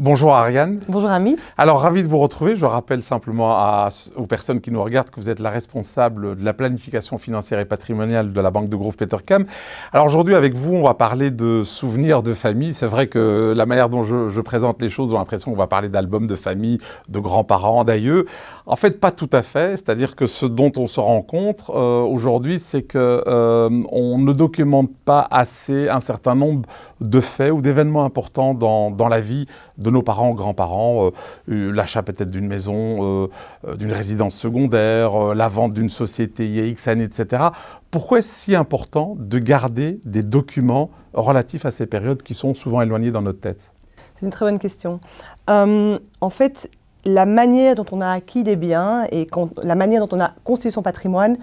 Bonjour Ariane. Bonjour Amit. Alors ravi de vous retrouver. Je rappelle simplement à, aux personnes qui nous regardent que vous êtes la responsable de la planification financière et patrimoniale de la Banque de Grove Petercam. Alors aujourd'hui avec vous, on va parler de souvenirs de famille. C'est vrai que la manière dont je, présente les choses, on a l'impression qu'on va parler d'albums de famille, de grands-parents, d'ailleurs. En fait, pas tout à fait. C'est-à-dire que ce dont on se rend compte euh, aujourd'hui, c'est qu'on euh, ne documente pas assez un certain nombre de faits ou d'événements importants dans, dans la vie de nos parents, grands-parents, euh, euh, l'achat peut-être d'une maison, euh, d'une résidence secondaire, la vente d'une société il etc. Pourquoi est-ce si important de garder des documents relatifs à ces périodes qui sont souvent éloignés dans notre tête? C'est une très bonne question. en fait, la manière dont on a acquis des biens et la manière dont on a constitué son patrimoine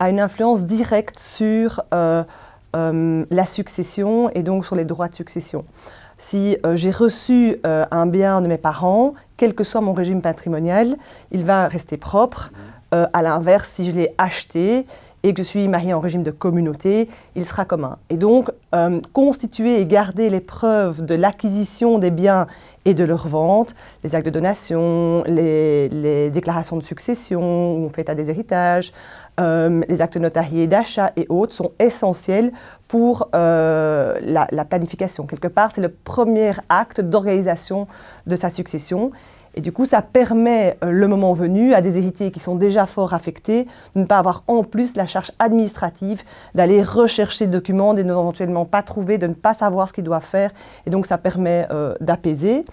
a une influence directe sur la succession et donc sur les droits de succession si euh, j'ai reçu euh, un bien de mes parents, quel que soit mon régime patrimonial, il va rester propre. Euh, à l'inverse, si je l'ai acheté et que je suis marié en régime de communauté, il sera commun. Et donc, constituer et garder les preuves de l'acquisition des biens et de leur vente, les actes de donation, les, déclarations de succession, où on fait des héritages, les actes notariés d'achat et autres sont essentiels pour euh, la, planification. Quelque part, c'est le premier acte d'organisation de sa succession. Et du coup, ça permet, euh, le moment venu, à des héritiers qui sont déjà fort affectés, de ne pas avoir en plus la charge administrative d'aller rechercher des documents, de n'éventuellement pas trouver, de ne pas savoir ce qu'ils doivent faire. Et donc, ça permet euh, d'apaiser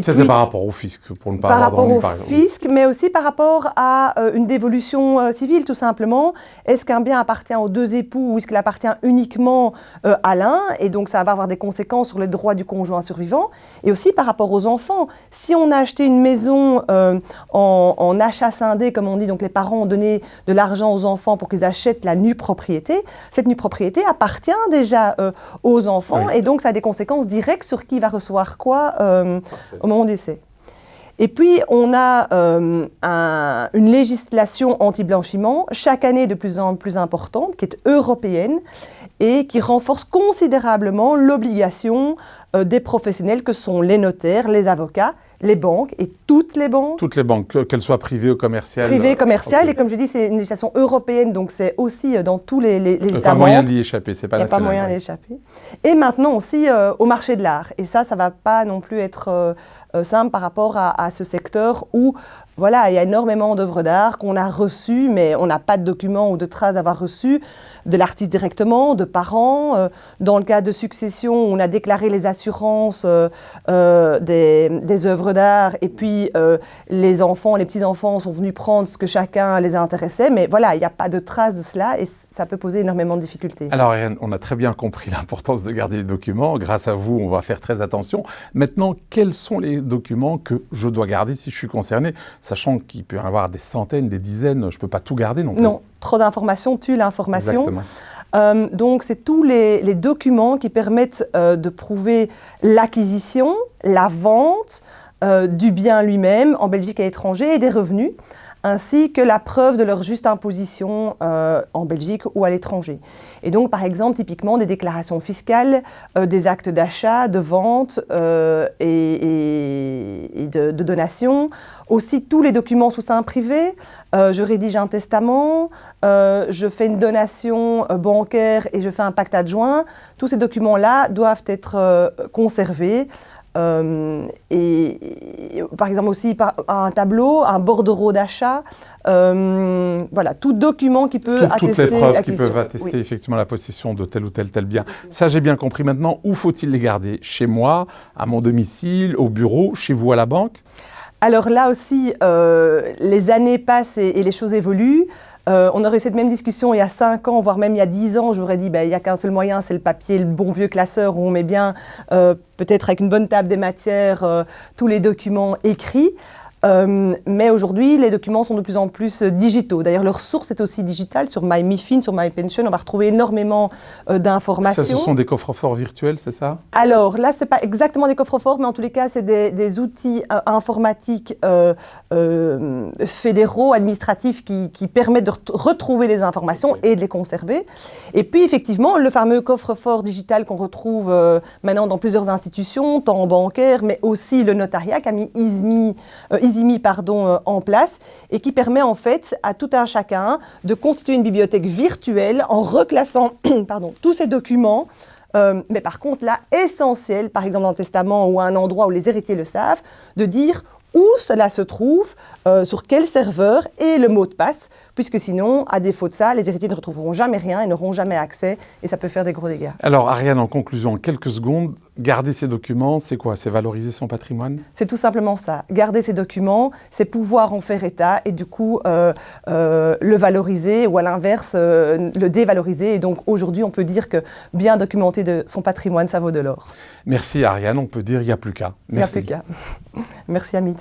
ça, c'est par rapport au fisc, pour ne pas par rapport au fisc, mais aussi par rapport à euh, une dévolution euh, civile, tout simplement. Est-ce qu'un bien appartient aux deux époux ou est-ce qu'il appartient uniquement euh, à l'un? Et donc, ça va avoir des conséquences sur les droits du conjoint survivant. Et aussi par rapport aux enfants. Si on a acheté une maison en, en, achat scindé, comme on dit, donc les parents ont donné de l'argent aux enfants pour qu'ils achètent la nue propriété, cette nue propriété appartient déjà aux enfants et donc ça a des conséquences directes sur qui va recevoir quoi au moment du décès. Et puis, on a euh, une législation anti-blanchiment, chaque année de plus en plus importante, qui est européenne et qui renforce considérablement l'obligation euh, des professionnels que sont les notaires, les avocats, les banques et toutes les banques. Toutes les banques, qu'elles soient privées ou commerciales. Privées, commerciales, et comme je dis, c'est une législation européenne, donc c'est aussi euh, dans tous les, les, les États pas moyen d'y échapper, c'est pas Il n'y a pas moyen d'y échapper. Et maintenant aussi euh, au marché de l'art. Et ça, ça ne va pas non plus être simple par rapport à, ce secteur où voilà, il y a énormément d'œuvres d'art qu'on a reçues, mais on n'a pas de documents ou de traces d'avoir reçu de l'artiste directement, de parents. Euh, dans le cas de succession, on a déclaré les assurances euh, euh, des, des, œuvres d'art et puis les enfants, les petits-enfants sont venus prendre ce que chacun les intéressait. Mais voilà, il n'y a pas de traces de cela et ça peut poser énormément de difficultés. Alors, on a très bien compris l'importance de garder les documents. Grâce à vous, on va faire très attention. Maintenant, quels sont les documents que je dois garder si je suis concerné sachant qu'il peut y en avoir des centaines, des dizaines, je ne peux pas tout garder non plus. Non, trop d'informations tue l'information. Euh, donc, c'est tous les, documents qui permettent euh, de prouver l'acquisition, la vente euh, du bien lui-même en Belgique et à l'étranger et des revenus ainsi que la preuve de leur juste imposition euh, en Belgique ou à l'étranger. Et donc, par exemple, typiquement des déclarations fiscales, euh, des actes d'achat, de vente euh, et, de, de, donation, aussi tous les documents sous sein privé. je rédige un testament, je fais une donation bancaire et je fais un pacte adjoint. Tous ces documents-là doivent être conservés euh, et, par exemple aussi par, un tableau, un bordereau d'achat, euh, voilà, tout document qui peut attester Toutes les preuves qui peuvent attester effectivement la possession de tel ou tel tel bien. Ça, j'ai bien compris. Maintenant, où faut-il les garder? Chez moi, à mon domicile, au bureau, chez vous à la banque? Alors là aussi, euh, les années passent et, les choses évoluent. Euh, on aurait eu cette même discussion il y a 5 ans, voire même il y a 10 ans. J'aurais dit, ben, il n'y a qu'un seul moyen, c'est le papier, le bon vieux classeur où on met bien, euh, peut-être avec une bonne table des matières, tous les documents écrits. Euh, mais aujourd'hui, les documents sont de plus en plus digitaux. D'ailleurs, leur source est aussi digitale. Sur MyMiFin, sur MyPension, on va retrouver énormément d'informations. Ça, ce sont des coffres-forts virtuels, c'est ça? Alors là, ce n'est pas exactement des coffres-forts, mais en tous les cas, c'est des, outils informatiques fédéraux, administratifs, qui, qui permettent de retrouver les informations et de les conserver. Et puis, effectivement, le fameux coffre-fort digital qu'on retrouve euh, maintenant dans plusieurs institutions, tant bancaires, mais aussi le notariat qui a mis Isimi, euh, pardon, euh, en place et qui permet en fait à tout un chacun de constituer une bibliothèque virtuelle en reclassant pardon, tous ces documents. Mais par contre, là, essentiel, par exemple dans le testament ou à un endroit où les héritiers le savent, de dire où cela se trouve, euh, sur quel serveur et le mot de passe, puisque sinon, à défaut de ça, les héritiers ne retrouveront jamais rien et n'auront jamais accès et ça peut faire des gros dégâts. Alors Ariane, en conclusion, en quelques secondes, garder ces documents, c'est quoi? C'est valoriser son patrimoine? C'est tout simplement ça. Garder ces documents, c'est pouvoir en faire état et du coup euh, euh, le valoriser ou à l'inverse le dévaloriser. Et donc aujourd'hui, on peut dire que bien documenter de son patrimoine, ça vaut de l'or. Merci Ariane, on peut dire il n'y a plus qu'à. Il n'y a plus qu'à. Merci Amit.